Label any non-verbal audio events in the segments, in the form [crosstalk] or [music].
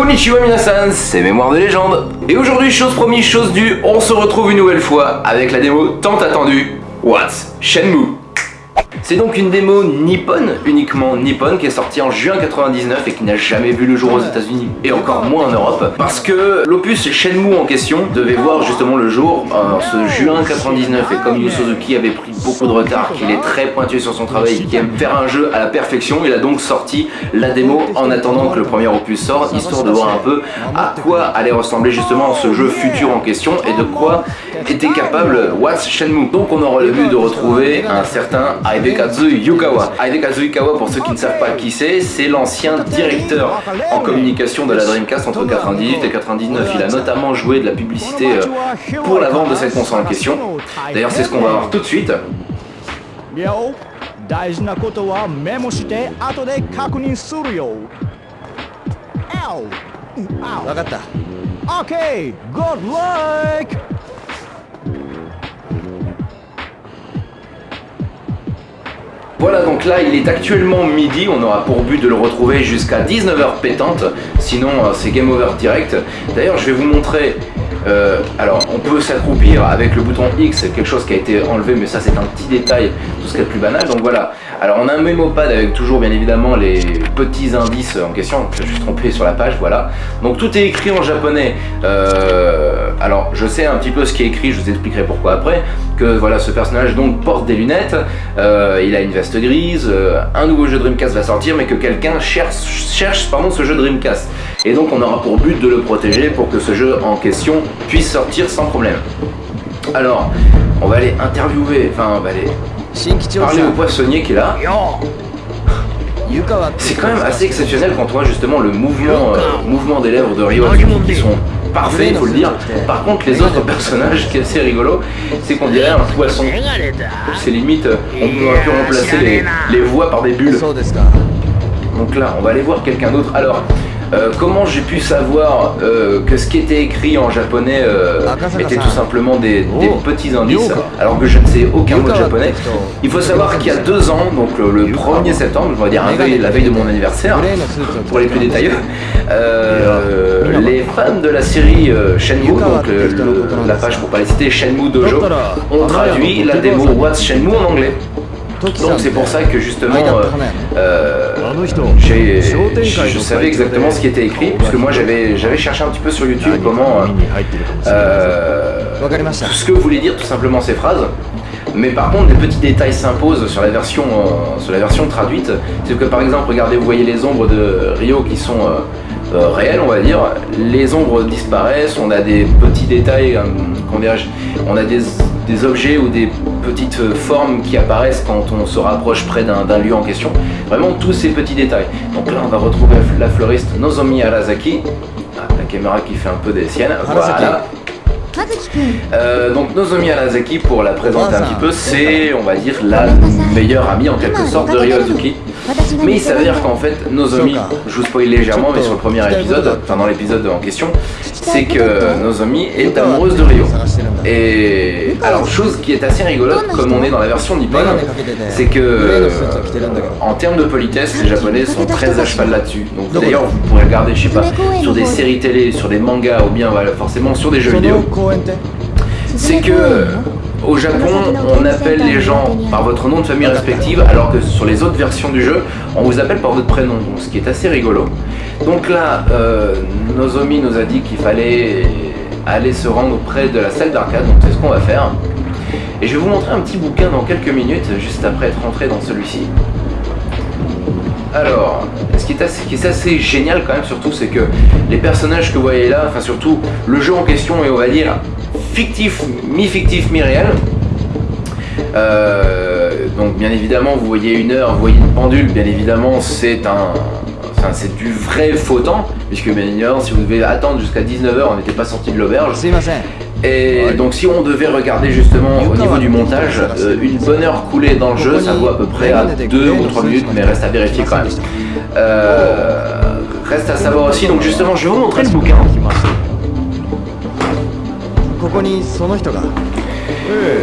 Konnichiwa minasan, c'est Mémoire de légende. Et aujourd'hui, chose promise, chose due, on se retrouve une nouvelle fois avec la démo tant attendue, What's Shenmue c'est donc une démo nippone, uniquement nippone, qui est sortie en juin 99 et qui n'a jamais vu le jour aux états unis et encore moins en Europe, parce que l'opus Shenmue en question devait voir justement le jour en ce juin 99 et comme Yu Suzuki avait pris beaucoup de retard, qu'il est très pointu sur son travail et qu'il aime faire un jeu à la perfection, il a donc sorti la démo en attendant que le premier opus sorte, histoire de voir un peu à quoi allait ressembler justement ce jeu futur en question et de quoi était capable What's Shenmue. Donc on aura le but de retrouver un certain Hidekazu Yukawa. Hidekazu Yukawa, pour ceux qui ne savent pas qui c'est, c'est l'ancien directeur en communication de la Dreamcast entre 98 et 99. Il a notamment joué de la publicité euh, pour la vente de cette console en question. D'ailleurs c'est ce qu'on va voir tout de suite. Okay, good luck! Voilà donc là il est actuellement midi, on aura pour but de le retrouver jusqu'à 19h pétante, sinon euh, c'est game over direct. D'ailleurs je vais vous montrer, euh, alors on peut s'accroupir avec le bouton X, quelque chose qui a été enlevé mais ça c'est un petit détail, tout ce qui est plus banal, donc voilà. Alors on a un mémopad avec toujours bien évidemment les petits indices en question, je suis trompé sur la page, voilà. Donc tout est écrit en japonais, euh, alors je sais un petit peu ce qui est écrit, je vous expliquerai pourquoi après, que voilà ce personnage donc porte des lunettes, euh, il a une veste grise, euh, un nouveau jeu Dreamcast va sortir mais que quelqu'un cherche, cherche pardon, ce jeu Dreamcast. Et donc on aura pour but de le protéger pour que ce jeu en question puisse sortir sans problème. Alors, on va aller interviewer, enfin on va aller Parler au poissonnier qui est là. [laughs] C'est quand même assez exceptionnel quand on voit justement le mouvement, euh, mouvement des lèvres de Ryo qui sont parfaits, il faut le dire. Par contre, les autres personnages, qui est assez rigolo, c'est qu'on dirait un poisson. C'est limite, on aurait pu remplacer les, les voix par des bulles. Donc là, on va aller voir quelqu'un d'autre. Alors, euh, comment j'ai pu savoir euh, que ce qui était écrit en japonais euh, était tout simplement des, petits indices, alors que je ne sais aucun mot de japonais. Il faut savoir qu'il y a deux ans, donc le, 1er septembre, je vais dire la veille de mon anniversaire, pour les plus détaillés, les fans de la série Shenmue, donc la page pour pas les citer, Shenmue Dojo, ont traduit la démo What's Shenmue en anglais. Donc c'est pour ça que justement, euh, euh je savais exactement ce qui était écrit, puisque moi j'avais cherché un petit peu sur YouTube comment euh, ce que voulaient dire tout simplement ces phrases. Mais par contre, des petits détails s'imposent sur la version euh, sur la version traduite. C'est que par exemple, regardez, vous voyez les ombres de Rio qui sont réelles, on va dire. Les ombres disparaissent. On a des petits détails, on a des des objets ou des petites formes qui apparaissent quand on se rapproche près d'un lieu en question. Vraiment tous ces petits détails. Donc là on va retrouver la fleuriste Nozomi Arasaki. Ah, la caméra qui fait un peu des siennes. Voilà. Euh, donc Nozomi Arasaki, pour la présenter un petit peu, c'est, on va dire, la meilleure amie en quelque sorte de Ryozuki. Mais il s'avère qu'en fait, Nozomi, je vous spoil légèrement, mais sur le premier épisode, enfin dans l'épisode en question, c'est que Nozomi est amoureuse de Ryo. Et alors, chose qui est assez rigolote, comme on est dans la version nippon, c'est que euh, en termes de politesse, les japonais sont très à cheval là-dessus. Donc d'ailleurs, vous pourrez regarder, je sais pas, sur des séries télé, sur des mangas, ou bien forcément sur des jeux vidéo. C'est que au Japon, on appelle les gens par votre nom de famille respective, alors que sur les autres versions du jeu, on vous appelle par votre prénom, donc ce qui est assez rigolo. Donc là, euh, Nozomi nous a dit qu'il fallait aller se rendre près de la salle d'arcade, donc c'est ce qu'on va faire. Et je vais vous montrer un petit bouquin dans quelques minutes, juste après être rentré dans celui-ci. Alors, ce qui est, assez, qui est assez génial quand même surtout, c'est que les personnages que vous voyez là, enfin surtout le jeu en question est on va dire fictif, mi-fictif, mi-réel. Euh, donc bien évidemment vous voyez une heure, vous voyez une pendule, bien évidemment c'est un, enfin, c'est du vrai faux temps, puisque bien évidemment si vous devez attendre jusqu'à 19h on n'était pas sorti de l'auberge. Et donc si on devait regarder justement au niveau du montage, euh, une bonne heure coulée dans le jeu, ça vaut à peu près à 2 ou 3 minutes, mais reste à vérifier quand même. Euh, reste à savoir aussi, donc justement je vais vous montrer le bouquin.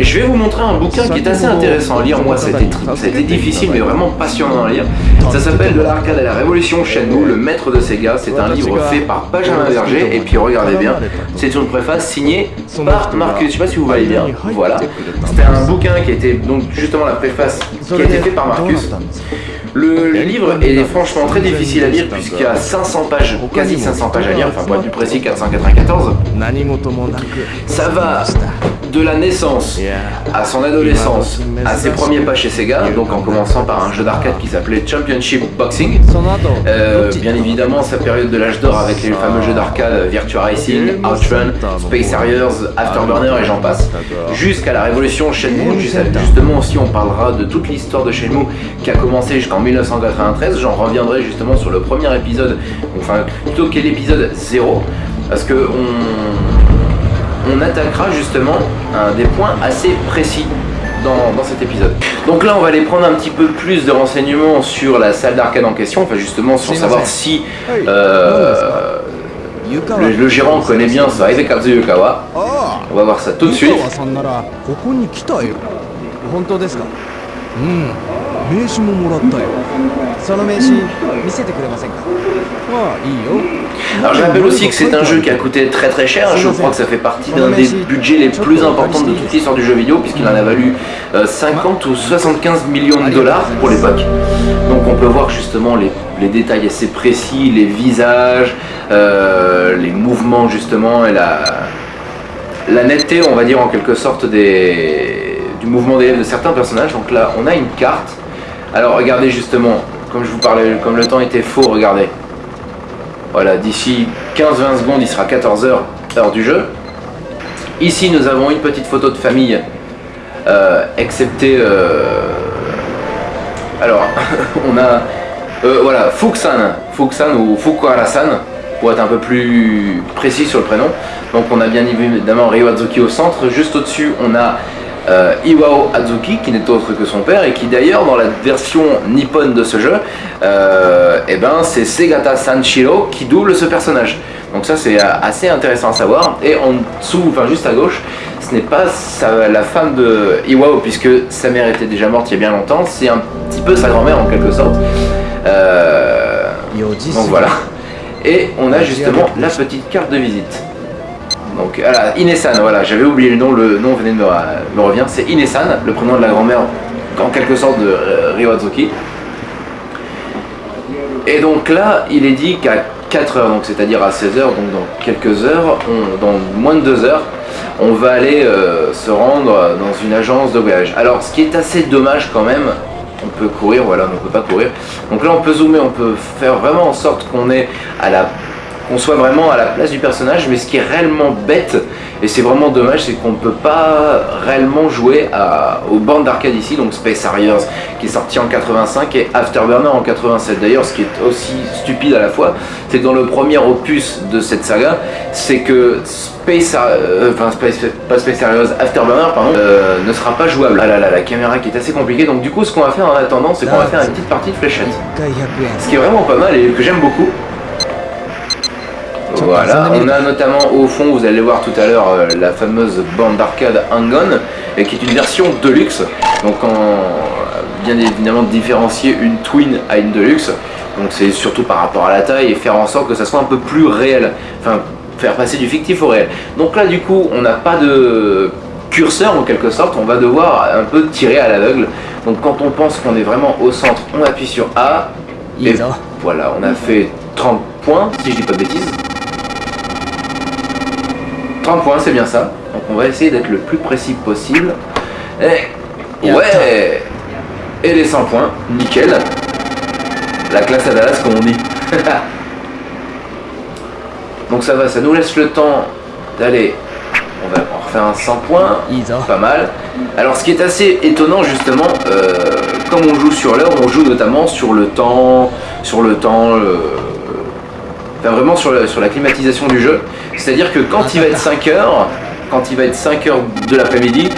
Je vais vous montrer un bouquin qui est assez intéressant à lire. Moi, a été difficile, mais vraiment passionnant à lire. Ça s'appelle De l'arcade à la révolution Shenmue, le maître de Sega. C'est un livre fait par Benjamin Verger. Et puis regardez bien, c'est une préface signée par Marcus. Je sais pas si vous voyez bien. Voilà. C'était un bouquin qui été donc justement la préface qui a été fait par Marcus. Le livre est franchement très difficile à lire puisqu'il y a 500 pages, quasi 500 pages à lire, enfin pour être plus précis 494. Ça va de la naissance à son adolescence, à ses premiers pas chez Sega, donc en commençant par un jeu d'arcade qui s'appelait Championship Boxing. Euh, bien évidemment sa période de l'âge d'or avec les fameux jeux d'arcade Virtua Racing, Outrun, Space Harriers, Afterburner et j'en passe. Jusqu'à la révolution Shenmue, justement aussi on parlera de toute l'histoire de Shenmue qui a commencé jusqu'en 1993, j'en reviendrai justement sur le premier épisode, enfin plutôt qu'est l'épisode 0, parce que on, on attaquera justement un des points assez précis dans, dans, cet épisode. Donc là on va aller prendre un petit peu plus de renseignements sur la salle d'arcade en question, enfin justement sur savoir si euh, le, le, gérant connaît bien ça, Yukawa. On va voir ça tout de suite. Alors je rappelle aussi que c'est un jeu qui a coûté très très cher, je crois que ça fait partie d'un des budgets les plus importants de toute l'histoire du jeu vidéo puisqu'il en a valu euh, 50 ou 75 millions de dollars pour l'époque. Donc on peut voir justement les, détails assez précis, les visages, euh, les mouvements justement et la, netteté on va dire en quelque sorte du mouvement des de certains personnages. Donc là on a une carte. Alors regardez justement, comme je vous parlais, comme le temps était faux, regardez. Voilà, d'ici 15-20 secondes, il sera 14h, heure du jeu. Ici, nous avons une petite photo de famille, euh, excepté... Euh... Alors, [laughs] on a... Euh, voilà, Fuxan, Fuxan ou Fukuhara-san, pour être un peu plus précis sur le prénom. Donc on a bien évidemment Ryo Azuki au centre. Juste au-dessus, on a euh, Iwao Azuki, qui n'est autre que son père, et qui d'ailleurs dans la version nippone de ce jeu, euh, eh ben, c'est Segata Sanshiro qui double ce personnage. Donc ça c'est assez intéressant à savoir. Et en dessous, enfin juste à gauche, ce n'est pas sa, la femme de Iwao, puisque sa mère était déjà morte il y a bien longtemps, c'est un petit peu sa grand-mère en quelque sorte. Euh, donc voilà. Et on a justement la petite carte de visite. Donc voilà, Inesan, voilà, j'avais oublié le nom, le nom venait de me, me revient, c'est Inesan, le prénom de la grand-mère en quelque sorte de euh, Ryoazuki. Et donc là, il est dit qu'à 4 heures, donc c'est-à-dire à 16 heures, donc dans quelques heures, dans moins de 2 heures, on va aller euh, se rendre dans une agence de voyage. Alors ce qui est assez dommage quand même, on peut courir, voilà, on ne peut pas courir. Donc là on peut zoomer, on peut faire vraiment en sorte qu'on est à la qu'on soit vraiment à la place du personnage, mais ce qui est réellement bête, et c'est vraiment dommage, c'est qu'on ne peut pas réellement jouer à, aux bandes d'arcade ici, donc Space Harriers qui est sorti en 85 et Afterburner en 87. D'ailleurs, ce qui est aussi stupide à la fois, c'est que dans le premier opus de cette saga, c'est que Space, euh, enfin Space, pas Space Harriers, Afterburner, pardon, euh, ne sera pas jouable. Ah là là, la caméra qui est assez compliquée, donc du coup, ce qu'on va faire en attendant, c'est qu'on va faire une petite partie de fléchette. Ce qui est vraiment pas mal et que j'aime beaucoup. Voilà, on a notamment au fond, vous allez voir tout à l'heure, euh, la fameuse bande d'arcade Hang-On, qui est une version Deluxe. Donc en, bien évidemment différencier une Twin à une Deluxe. Donc c'est surtout par rapport à la taille et faire en sorte que ça soit un peu plus réel. Enfin, faire passer du fictif au réel. Donc là du coup, on n'a pas de curseur en quelque sorte, on va devoir un peu tirer à l'aveugle. Donc quand on pense qu'on est vraiment au centre, on appuie sur A. Et voilà, on a fait 30 points, si je dis pas de bêtises. 30 points, c'est bien ça. Donc on va essayer d'être le plus précis possible. Et ouais Et les 100 points, nickel. La classe à Dallas comme on dit. [laughs] Donc ça va, ça nous laisse le temps d'aller... On va refaire un 100 points, pas mal. Alors ce qui est assez étonnant justement, euh, comme on joue sur l'heure, on joue notamment sur le temps, sur le temps, euh, enfin vraiment sur la, sur la climatisation du jeu. C'est-à-dire que quand il va être 5 heures, quand il va être 5 heures de l'après-midi,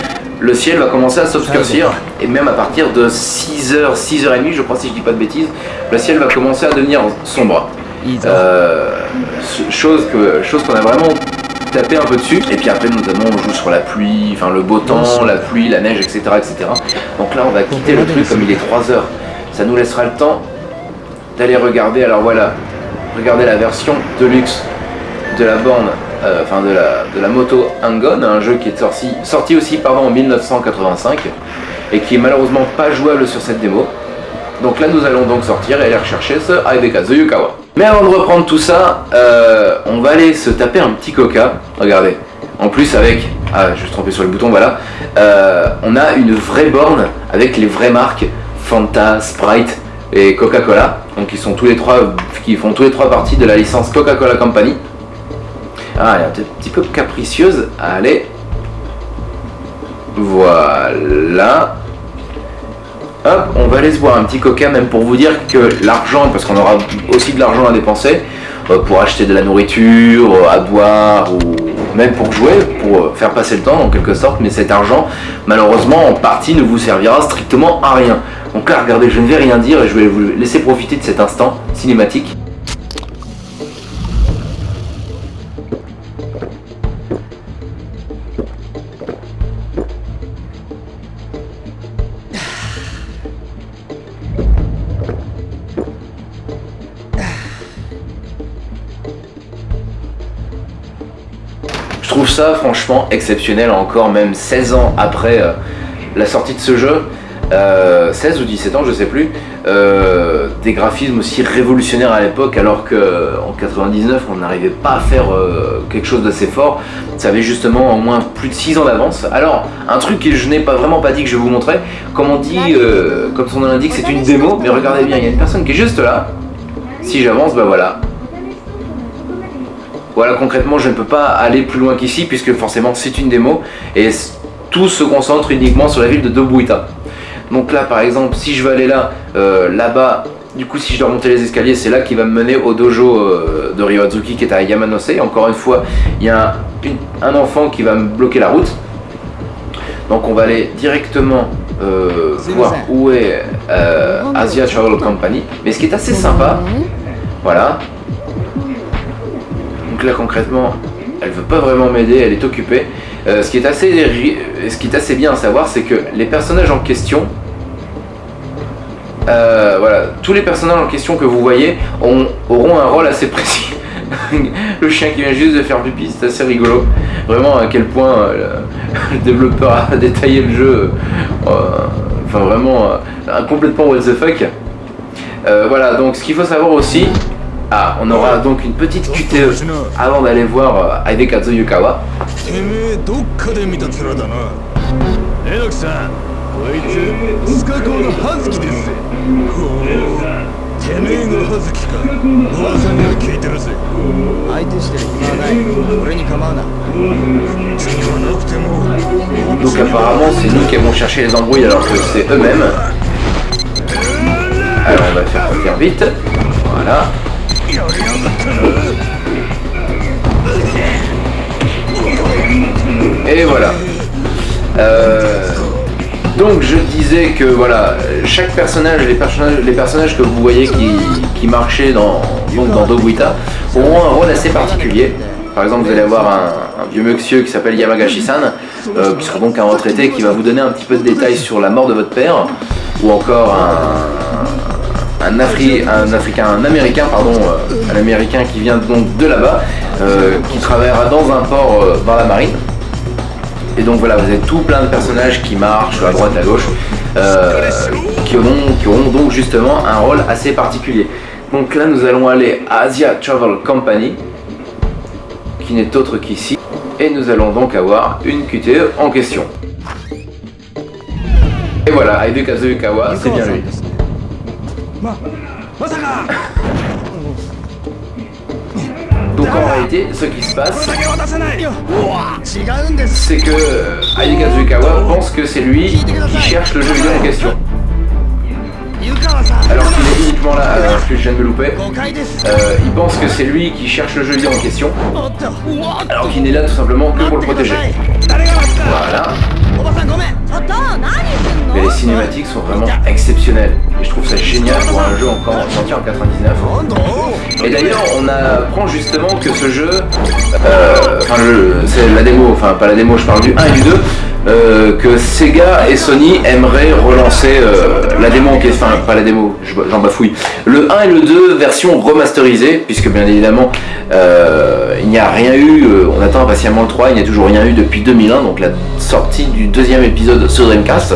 le ciel va commencer à s'obscurcir et même à partir de 6h, 6h30 je crois si je dis pas de bêtises, le ciel va commencer à devenir sombre. Euh, chose qu'on chose a vraiment taper un peu dessus. Et puis après, notamment, on joue sur la pluie, enfin le beau temps, la pluie, la neige, etc. etc. Donc là, on va quitter le truc comme il est 3 heures. Ça nous laissera le temps d'aller regarder. Alors voilà, regardez la version de luxe de la borne, euh, enfin de la, moto Angon, un jeu qui est sorti, sorti aussi pardon, en 1985 et qui est malheureusement pas jouable sur cette démo. Donc là nous allons donc sortir et aller rechercher ce Hidekazu Yukawa. Mais avant de reprendre tout ça, euh, on va aller se taper un petit coca, regardez. En plus avec, ah je suis trompé sur le bouton, voilà. Euh, on a une vraie borne avec les vraies marques Fanta, Sprite et Coca-Cola. Donc ils qui font tous les trois partie de la licence Coca-Cola Company. Ah, elle est un petit peu capricieuse. Allez. Voilà. Hop, on va aller se boire un petit coca, même pour vous dire que l'argent, parce qu'on aura aussi de l'argent à dépenser, euh, pour acheter de la nourriture, euh, à boire, ou même pour jouer, pour euh, faire passer le temps en quelque sorte, mais cet argent, malheureusement, en partie, ne vous servira strictement à rien. Donc là, regardez, je ne vais rien dire et je vais vous laisser profiter de cet instant cinématique. Je trouve ça franchement exceptionnel encore même 16 ans après euh, la sortie de ce jeu, euh, 16 ou 17 ans je sais plus, euh, des graphismes aussi révolutionnaires à l'époque alors qu'en 99 on n'arrivait pas à faire euh, quelque chose d'assez fort, ça avait justement au moins plus de 6 ans d'avance. Alors un truc que je n'ai pas vraiment pas dit que je vais vous montrer, comme on dit, euh, comme son nom l'indique c'est une démo, mais regardez bien il y a une personne qui est juste là, si j'avance bah voilà, voilà, concrètement, je ne peux pas aller plus loin qu'ici puisque forcément c'est une démo. Et tout se concentre uniquement sur la ville de Dobuita. Donc là, par exemple, si je veux aller là, euh, là-bas, du coup, si je dois monter les escaliers, c'est là qui va me mener au dojo euh, de Ryoazuki qui est à Yamanose. Encore une fois, il y a un, une, un, enfant qui va me bloquer la route. Donc on va aller directement euh, voir où est Asia Travel Company. Mais ce qui est assez sympa, voilà, donc là concrètement, elle veut pas vraiment m'aider, elle est occupée. Euh, ce, qui est assez, ce qui est assez bien à savoir, c'est que les personnages en question, euh, voilà, tous les personnages en question que vous voyez ont, auront un rôle assez précis. [laughs] le chien qui vient juste de faire pipi, c'est assez rigolo. Vraiment à quel point euh, le, [laughs] développeur a détaillé le jeu. Euh, enfin vraiment complètement what the fuck. voilà, donc ce qu'il faut savoir aussi, ah, on aura donc une petite QTE avant d'aller voir euh, Hidekazu Yukawa. Donc apparemment c'est nous qui avons cherché les embrouilles alors que c'est eux-mêmes. Alors on va faire faire vite. Voilà. Et voilà. Euh, donc je disais que voilà, chaque personnage, les personnages, que vous voyez qui, marchaient dans, donc dans Dobuita auront un rôle assez particulier. Par exemple, vous allez avoir un, un vieux monsieur qui s'appelle Yamagashi-san, euh, qui sera donc un retraité qui va vous donner un petit peu de détails sur la mort de votre père, ou encore un, un, Afri, un Africain, un Américain, pardon, euh, un Américain qui vient donc de là-bas, euh, qui travaillera dans un port euh, dans la marine. Et donc voilà, vous avez tout plein de personnages qui marchent à droite, à gauche, euh, qui, auront, qui auront donc justement un rôle assez particulier. Donc là, nous allons aller à Asia Travel Company, qui n'est autre qu'ici, et nous allons donc avoir une QTE en question. Et voilà, Hidekazu Yukawa, c'est bien lui. Donc en réalité, ce qui se passe, c'est que Hidekazu Yukawa pense que c'est lui qui cherche le jeu vidéo en question. Alors qu'il est uniquement là, alors que je viens de me louper, euh, il pense que c'est lui qui cherche le jeu vidéo en question, alors qu'il n'est là tout simplement que pour le protéger. Sont vraiment exceptionnelles. Et je trouve ça génial pour un jeu encore sorti en 99. Et d'ailleurs, on apprend justement que ce jeu, euh, enfin c'est la démo, enfin pas la démo, je parle du 1 et du 2, euh, que Sega et Sony aimeraient relancer euh, la démo enfin pas la démo, j'en bafouille, le 1 et le 2 version remasterisée, puisque bien évidemment il n'y a rien eu, on attend impatiemment le 3, il n'y a toujours rien eu depuis 2001, donc la sortie du deuxième épisode sur Dreamcast.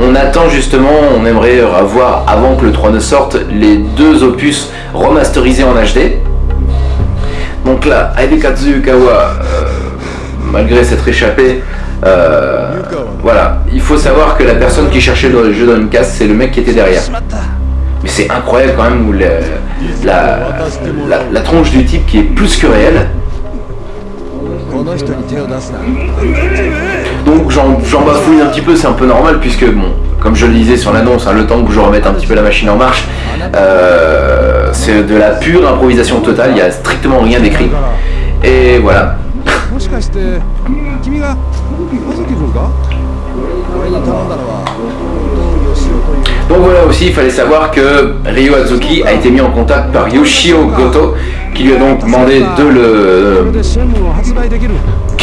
On attend justement, on aimerait avoir avant que le 3 ne sorte, les deux opus remasterisés en HD. Donc là, Hidekazu Yukawa, malgré s'être échappé, euh, voilà, il faut savoir que la personne qui cherchait le jeu Dreamcast, c'est le mec qui était derrière. Mais c'est incroyable quand même où la, la, tronche du type qui est plus que réelle. Donc j'en bafouille un petit peu, c'est un peu normal puisque bon, comme je le disais sur l'annonce, hein, le temps que je remette un petit peu la machine en marche, euh, c'est de la pure improvisation totale, il n'y a strictement rien d'écrit. Et voilà, donc voilà aussi, il fallait savoir que Ryo Azuki a été mis en contact par Yoshio Goto, qui lui a donc demandé de le...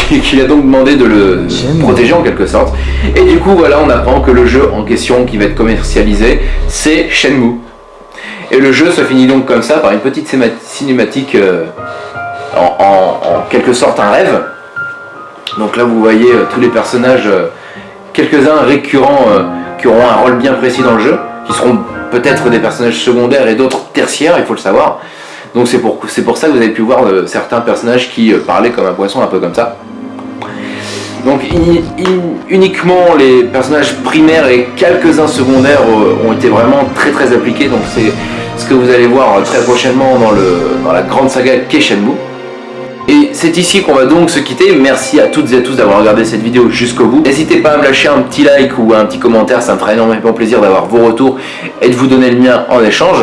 qui lui a donc demandé de le protéger en quelque sorte. Et du coup, voilà, on apprend que le jeu en question qui va être commercialisé, c'est Shenmue. Et le jeu se finit donc comme ça, par une petite cinématique euh, en, quelque sorte un rêve. Donc là vous voyez euh, tous les personnages, euh, quelques-uns récurrents qui auront un rôle bien précis dans le jeu, qui seront peut-être des personnages secondaires et d'autres tertiaires, il faut le savoir. Donc c'est pour, pour ça que vous avez pu voir certains personnages qui parlaient comme un poisson, un peu comme ça. Donc uniquement les personnages primaires et quelques-uns secondaires ont été vraiment très très appliqués. Donc c'est ce que vous allez voir très prochainement dans, la grande saga Keishenmu. Et c'est ici qu'on va donc se quitter. Merci à toutes et à tous d'avoir regardé cette vidéo jusqu'au bout. N'hésitez pas à me lâcher un petit like ou un petit commentaire, ça me fera énormément plaisir d'avoir vos retours et de vous donner le mien en échange.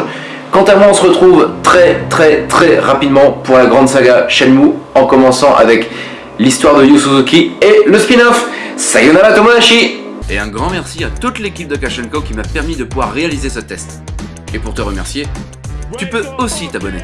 Quant à moi, on se retrouve très très très rapidement pour la grande saga Shenmue, en commençant avec l'histoire de Yu Suzuki et le spin-off Sayonara Tomodachi Et un grand merci à toute l'équipe de Kashenko qui m'a permis de pouvoir réaliser ce test. Et pour te remercier, tu peux aussi t'abonner.